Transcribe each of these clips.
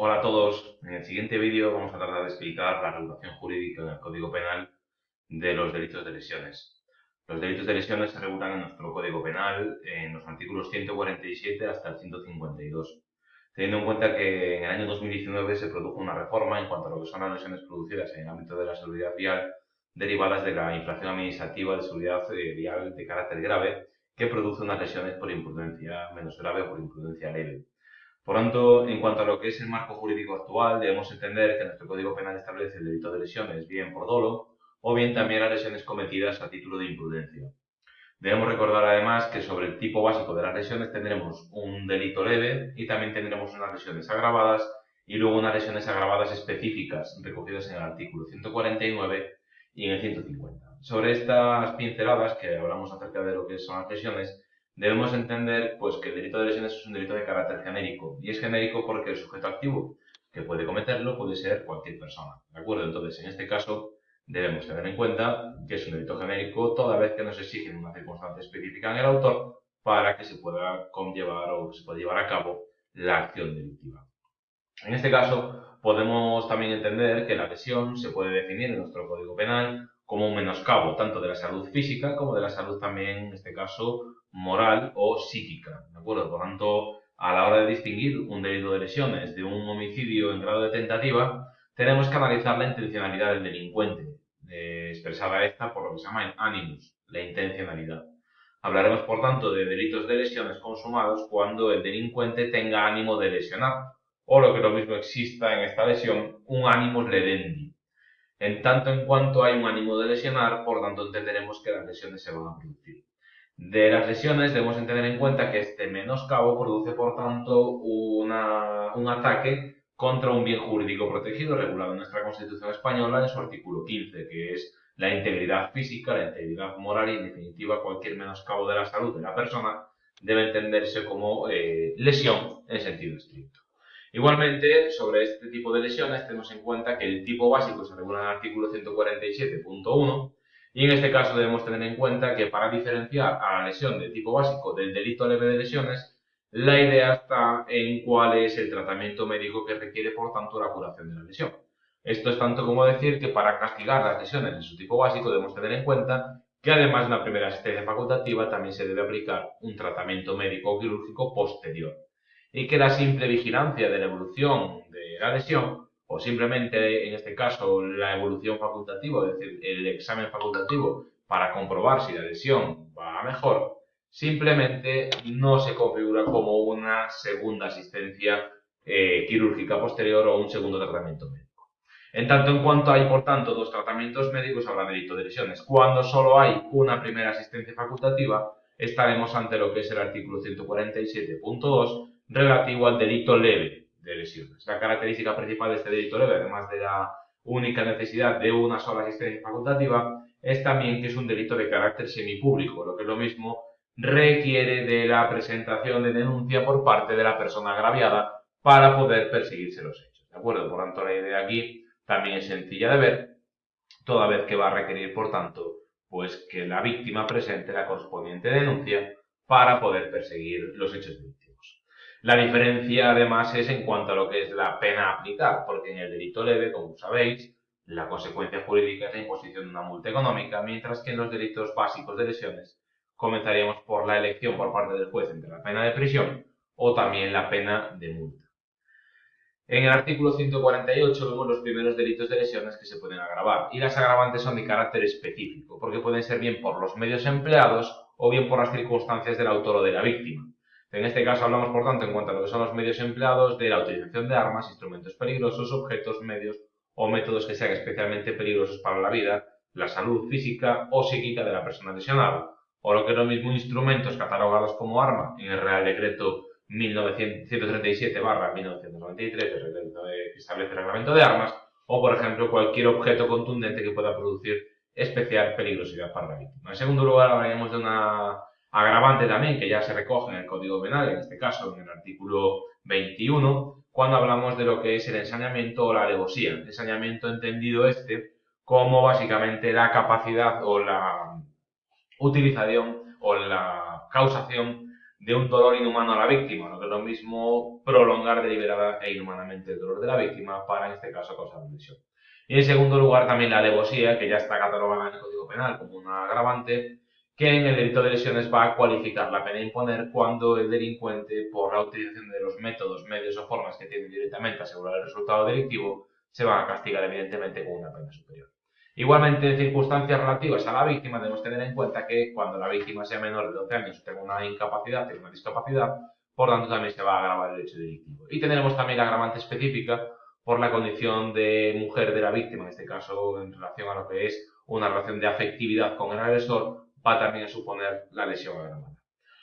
Hola a todos, en el siguiente vídeo vamos a tratar de explicar la regulación jurídica en el Código Penal de los delitos de lesiones. Los delitos de lesiones se regulan en nuestro Código Penal en los artículos 147 hasta el 152, teniendo en cuenta que en el año 2019 se produjo una reforma en cuanto a lo que son las lesiones producidas en el ámbito de la seguridad vial derivadas de la infracción administrativa de seguridad eh, vial de carácter grave que produce unas lesiones por imprudencia menos grave o por imprudencia leve. Por tanto, en cuanto a lo que es el marco jurídico actual, debemos entender que nuestro Código Penal establece el delito de lesiones bien por dolo o bien también las lesiones cometidas a título de imprudencia. Debemos recordar además que sobre el tipo básico de las lesiones tendremos un delito leve y también tendremos unas lesiones agravadas y luego unas lesiones agravadas específicas recogidas en el artículo 149 y en el 150. Sobre estas pinceladas que hablamos acerca de lo que son las lesiones, debemos entender pues, que el delito de lesiones es un delito de carácter genérico. Y es genérico porque el sujeto activo que puede cometerlo puede ser cualquier persona. ¿De acuerdo? Entonces, en este caso, debemos tener en cuenta que es un delito genérico toda vez que nos exigen una circunstancia específica en el autor para que se pueda conllevar o se pueda llevar a cabo la acción delictiva. En este caso, podemos también entender que la lesión se puede definir en nuestro Código Penal como un menoscabo tanto de la salud física como de la salud también, en este caso, moral o psíquica, ¿de acuerdo? Por tanto, a la hora de distinguir un delito de lesiones de un homicidio en grado de tentativa, tenemos que analizar la intencionalidad del delincuente, expresada esta por lo que se llama el animus, la intencionalidad. Hablaremos, por tanto, de delitos de lesiones consumados cuando el delincuente tenga ánimo de lesionar, o lo que lo mismo exista en esta lesión, un animus ledendi. En tanto en cuanto hay un ánimo de lesionar, por tanto entenderemos que las lesiones se van a producir. De las lesiones debemos tener en cuenta que este menoscabo produce, por tanto, un ataque contra un bien jurídico protegido regulado en nuestra Constitución española en su artículo 15, que es la integridad física, la integridad moral y, en definitiva, cualquier menoscabo de la salud de la persona debe entenderse como eh, lesión en sentido estricto. Igualmente, sobre este tipo de lesiones tenemos en cuenta que el tipo básico se regula en el artículo 147.1 y en este caso debemos tener en cuenta que para diferenciar a la lesión de tipo básico del delito leve de lesiones, la idea está en cuál es el tratamiento médico que requiere, por tanto, la curación de la lesión. Esto es tanto como decir que para castigar las lesiones de su tipo básico debemos tener en cuenta que además de una primera asistencia facultativa también se debe aplicar un tratamiento médico quirúrgico posterior y que la simple vigilancia de la evolución de la lesión o simplemente en este caso la evolución facultativa, es decir, el examen facultativo para comprobar si la lesión va mejor, simplemente no se configura como una segunda asistencia eh, quirúrgica posterior o un segundo tratamiento médico. En tanto en cuanto hay, por tanto, dos tratamientos médicos, habrá delito de lesiones. Cuando solo hay una primera asistencia facultativa, estaremos ante lo que es el artículo 147.2 relativo al delito leve, de lesiones. La característica principal de este delito leve, además de la única necesidad de una sola asistencia facultativa, es también que es un delito de carácter semipúblico, lo que es lo mismo requiere de la presentación de denuncia por parte de la persona agraviada para poder perseguirse los hechos. ¿De acuerdo? Por tanto, la idea aquí también es sencilla de ver, toda vez que va a requerir, por tanto, pues que la víctima presente la correspondiente denuncia para poder perseguir los hechos delictivos. La diferencia además es en cuanto a lo que es la pena a aplicar, porque en el delito leve, como sabéis, la consecuencia jurídica es la imposición de una multa económica, mientras que en los delitos básicos de lesiones comenzaríamos por la elección por parte del juez entre la pena de prisión o también la pena de multa. En el artículo 148 vemos los primeros delitos de lesiones que se pueden agravar y las agravantes son de carácter específico porque pueden ser bien por los medios empleados o bien por las circunstancias del autor o de la víctima. En este caso hablamos, por tanto, en cuanto a lo que son los medios empleados, de la utilización de armas, instrumentos peligrosos, objetos, medios o métodos que sean especialmente peligrosos para la vida, la salud física o psíquica de la persona lesionada, o lo que es lo mismo instrumentos catalogados como arma en el Real Decreto 1937-1993, que establece el reglamento de armas, o por ejemplo cualquier objeto contundente que pueda producir especial peligrosidad para la víctima. En segundo lugar hablaremos de una Agravante también que ya se recoge en el Código Penal, en este caso en el artículo 21, cuando hablamos de lo que es el ensañamiento o la alevosía. El ensañamiento entendido este como básicamente la capacidad o la utilización o la causación de un dolor inhumano a la víctima, lo que es lo mismo prolongar deliberada e inhumanamente el dolor de la víctima para, en este caso, causar lesión. Y en segundo lugar, también la alevosía, que ya está catalogada en el Código Penal como una agravante, que en el delito de lesiones va a cualificar la pena imponer cuando el delincuente, por la utilización de los métodos, medios o formas que tiene directamente asegurar el resultado delictivo, se va a castigar evidentemente con una pena superior. Igualmente, en circunstancias relativas a la víctima, debemos tener en cuenta que cuando la víctima sea menor de 12 años, tenga una incapacidad, tenga una discapacidad, por tanto también se va a agravar el hecho delictivo. Y tendremos también la agravante específica por la condición de mujer de la víctima, en este caso en relación a lo que es una relación de afectividad con el agresor, va también a suponer la lesión agravada.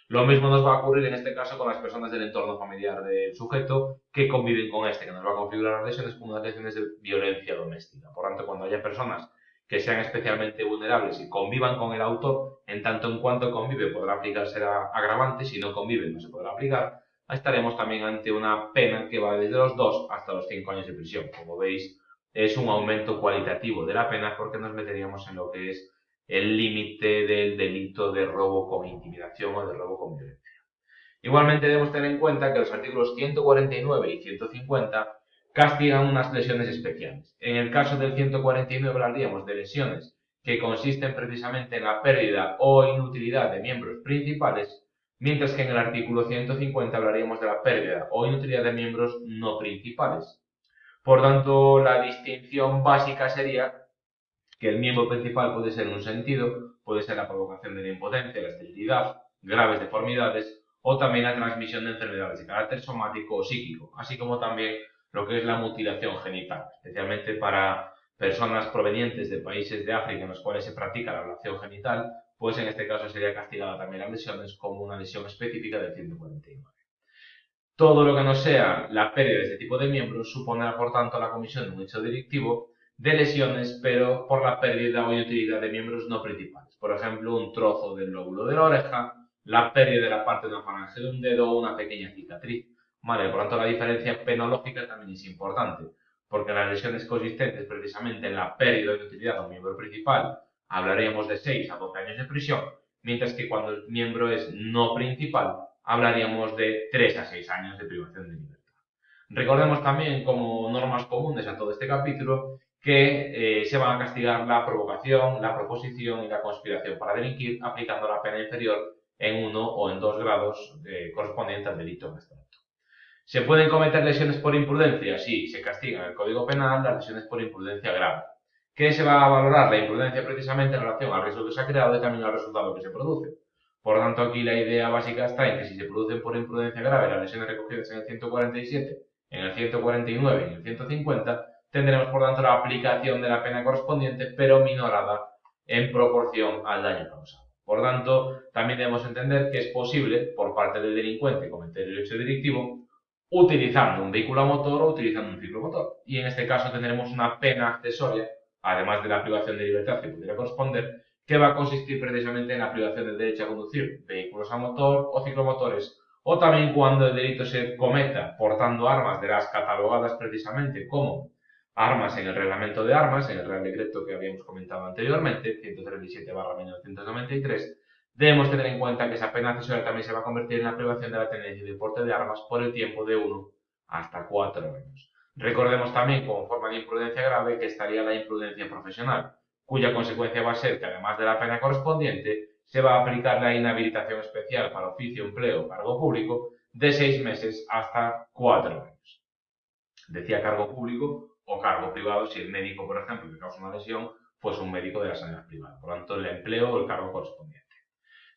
Lo mismo nos va a ocurrir en este caso con las personas del entorno familiar del sujeto que conviven con este, que nos va a configurar las lesiones como unas lesiones de violencia doméstica. Por tanto, cuando haya personas que sean especialmente vulnerables y convivan con el autor, en tanto en cuanto convive podrá aplicarse la agravante, si no convive no se podrá aplicar, estaremos también ante una pena que va desde los 2 hasta los 5 años de prisión. Como veis, es un aumento cualitativo de la pena porque nos meteríamos en lo que es el límite del delito de robo con intimidación o de robo con violencia. Igualmente debemos tener en cuenta que los artículos 149 y 150 castigan unas lesiones especiales. En el caso del 149 hablaríamos de lesiones que consisten precisamente en la pérdida o inutilidad de miembros principales, mientras que en el artículo 150 hablaríamos de la pérdida o inutilidad de miembros no principales. Por tanto, la distinción básica sería que el miembro principal puede ser un sentido, puede ser la provocación de la impotencia, la esterilidad, graves deformidades o también la transmisión de enfermedades de carácter somático o psíquico, así como también lo que es la mutilación genital, especialmente para personas provenientes de países de África en los cuales se practica la ablación genital, pues en este caso sería castigada también las lesiones como una lesión específica del 149. Todo lo que no sea la pérdida de este tipo de miembros supondrá, por tanto, la comisión de un hecho delictivo de lesiones, pero por la pérdida o inutilidad de miembros no principales. Por ejemplo, un trozo del lóbulo de la oreja, la pérdida de la parte de una falange de un dedo o una pequeña cicatriz. Vale, por tanto la diferencia penológica también es importante, porque las lesiones consistentes precisamente en la pérdida o inutilidad de un miembro principal hablaríamos de 6 a 12 años de prisión, mientras que cuando el miembro es no principal hablaríamos de 3 a 6 años de privación de libertad. Recordemos también como normas comunes a todo este capítulo que eh, se van a castigar la provocación, la proposición y la conspiración para delinquir, aplicando la pena inferior en uno o en dos grados eh, correspondiente al delito en abstracto. ¿Se pueden cometer lesiones por imprudencia? Sí, se castiga en el Código Penal las lesiones por imprudencia grave. ¿Qué se va a valorar? La imprudencia precisamente en relación al riesgo que se ha creado y también al resultado que se produce. Por tanto, aquí la idea básica está en que si se producen por imprudencia grave las lesiones recogidas en el 147, en el 149 y en el 150, tendremos por tanto la aplicación de la pena correspondiente, pero minorada en proporción al daño causado. Por tanto, también debemos entender que es posible, por parte del delincuente, cometer el hecho delictivo utilizando un vehículo a motor o utilizando un ciclomotor. Y en este caso tendremos una pena accesoria, además de la privación de libertad que pudiera corresponder, que va a consistir precisamente en la privación del derecho a conducir vehículos a motor o ciclomotores, o también cuando el delito se cometa portando armas de las catalogadas precisamente como armas en el reglamento de armas, en el Real Decreto que habíamos comentado anteriormente, 137-1993, debemos tener en cuenta que esa pena accesoria también se va a convertir en la privación de la tenencia y de porte de armas por el tiempo de 1 hasta 4 años. Recordemos también, como forma de imprudencia grave, que estaría la imprudencia profesional, cuya consecuencia va a ser que, además de la pena correspondiente, se va a aplicar la inhabilitación especial para oficio, empleo o cargo público de 6 meses hasta 4 años. Decía cargo público o cargo privado si el médico, por ejemplo, que causa una lesión, pues un médico de la sanidad privada. Por lo tanto, el empleo o el cargo correspondiente.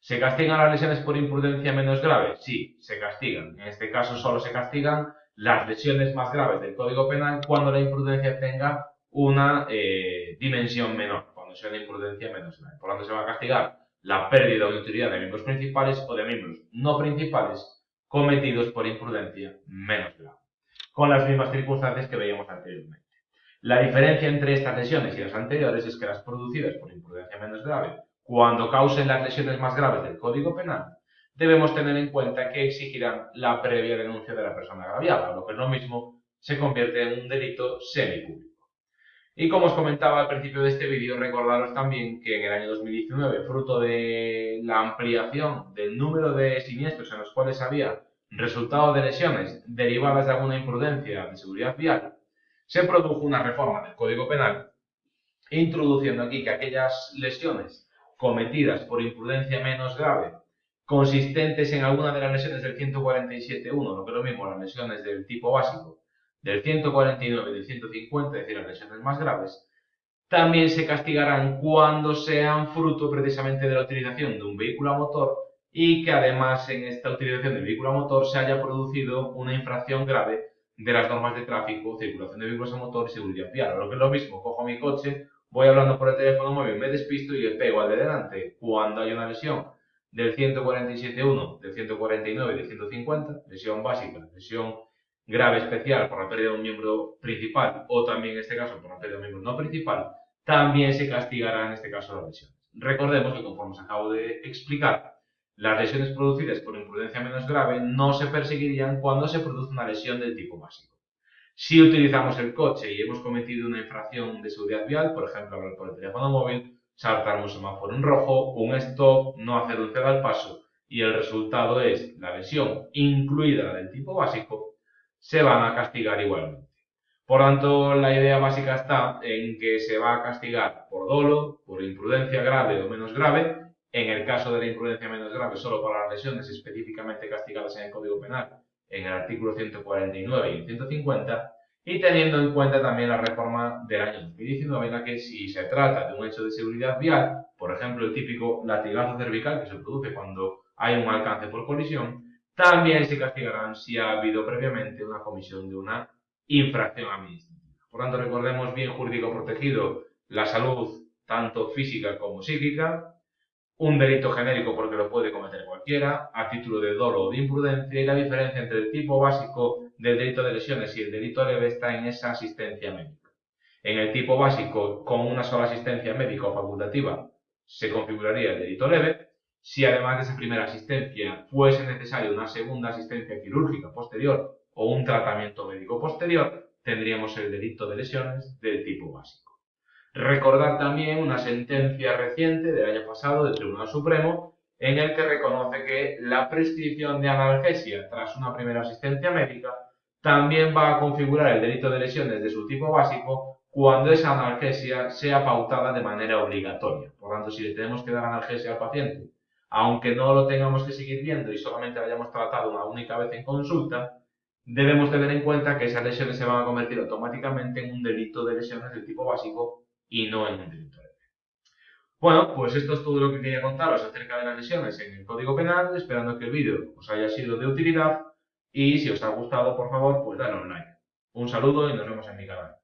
¿Se castigan las lesiones por imprudencia menos grave? Sí, se castigan. En este caso solo se castigan las lesiones más graves del Código Penal cuando la imprudencia tenga una eh, dimensión menor, cuando sea una imprudencia menos grave. Por lo tanto, se va a castigar la pérdida o utilidad de miembros principales o de miembros no principales cometidos por imprudencia menos grave con las mismas circunstancias que veíamos anteriormente. La diferencia entre estas lesiones y las anteriores es que las producidas por imprudencia menos grave, cuando causen las lesiones más graves del Código Penal, debemos tener en cuenta que exigirán la previa denuncia de la persona agraviada, lo que es lo mismo se convierte en un delito semipúblico. Y como os comentaba al principio de este vídeo, recordaros también que en el año 2019, fruto de la ampliación del número de siniestros en los cuales había resultado de lesiones derivadas de alguna imprudencia de seguridad vial, se produjo una reforma del Código Penal introduciendo aquí que aquellas lesiones cometidas por imprudencia menos grave consistentes en alguna de las lesiones del 147.1, lo que es lo mismo las lesiones del tipo básico, del 149 y del 150, es decir, las lesiones más graves, también se castigarán cuando sean fruto precisamente de la utilización de un vehículo a motor y que además en esta utilización del vehículo a motor se haya producido una infracción grave de las normas de tráfico, circulación de vehículos a motor y seguridad vial. Lo que es lo mismo, cojo mi coche, voy hablando por el teléfono móvil, me despisto y le pego al de delante cuando hay una lesión del 147.1, del 149 y del 150, lesión básica, lesión grave especial por la pérdida de un miembro principal o también en este caso por la pérdida de un miembro no principal, también se castigará en este caso las lesiones. Recordemos que conforme os acabo de explicar, las lesiones producidas por imprudencia menos grave no se perseguirían cuando se produce una lesión del tipo básico. Si utilizamos el coche y hemos cometido una infracción de seguridad vial, por ejemplo, hablar por el teléfono móvil, saltar un semáforo en rojo, un stop, no hacer un ceda al paso y el resultado es la lesión incluida del tipo básico, se van a castigar igualmente. Por tanto, la idea básica está en que se va a castigar por dolo, por imprudencia grave o menos grave, en el caso de la imprudencia menos grave solo para las lesiones específicamente castigadas en el Código Penal, en el artículo 149 y 150, y teniendo en cuenta también la reforma del año 2019 en la que si se trata de un hecho de seguridad vial, por ejemplo el típico latigazo cervical que se produce cuando hay un alcance por colisión, también se castigarán si ha habido previamente una comisión de una infracción administrativa. Por tanto, recordemos bien jurídico protegido la salud tanto física como psíquica, un delito genérico porque lo puede cometer cualquiera, a título de dolo o de imprudencia, y la diferencia entre el tipo básico del delito de lesiones y el delito leve está en esa asistencia médica. En el tipo básico, con una sola asistencia médica o facultativa, se configuraría el delito leve. Si además de esa primera asistencia fuese necesaria una segunda asistencia quirúrgica posterior o un tratamiento médico posterior, tendríamos el delito de lesiones del tipo básico. Recordar también una sentencia reciente del año pasado del Tribunal Supremo en el que reconoce que la prescripción de analgesia tras una primera asistencia médica también va a configurar el delito de lesiones de su tipo básico cuando esa analgesia sea pautada de manera obligatoria. Por tanto, si le tenemos que dar analgesia al paciente, aunque no lo tengamos que seguir viendo y solamente lo hayamos tratado una única vez en consulta, debemos tener en cuenta que esas lesiones se van a convertir automáticamente en un delito de lesiones del tipo básico y no en un delito leve. Bueno, pues esto es todo lo que quería contaros acerca de las lesiones en el Código Penal, esperando que el vídeo os haya sido de utilidad y si os ha gustado, por favor, pues dadle un like. Un saludo y nos vemos en mi canal.